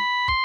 you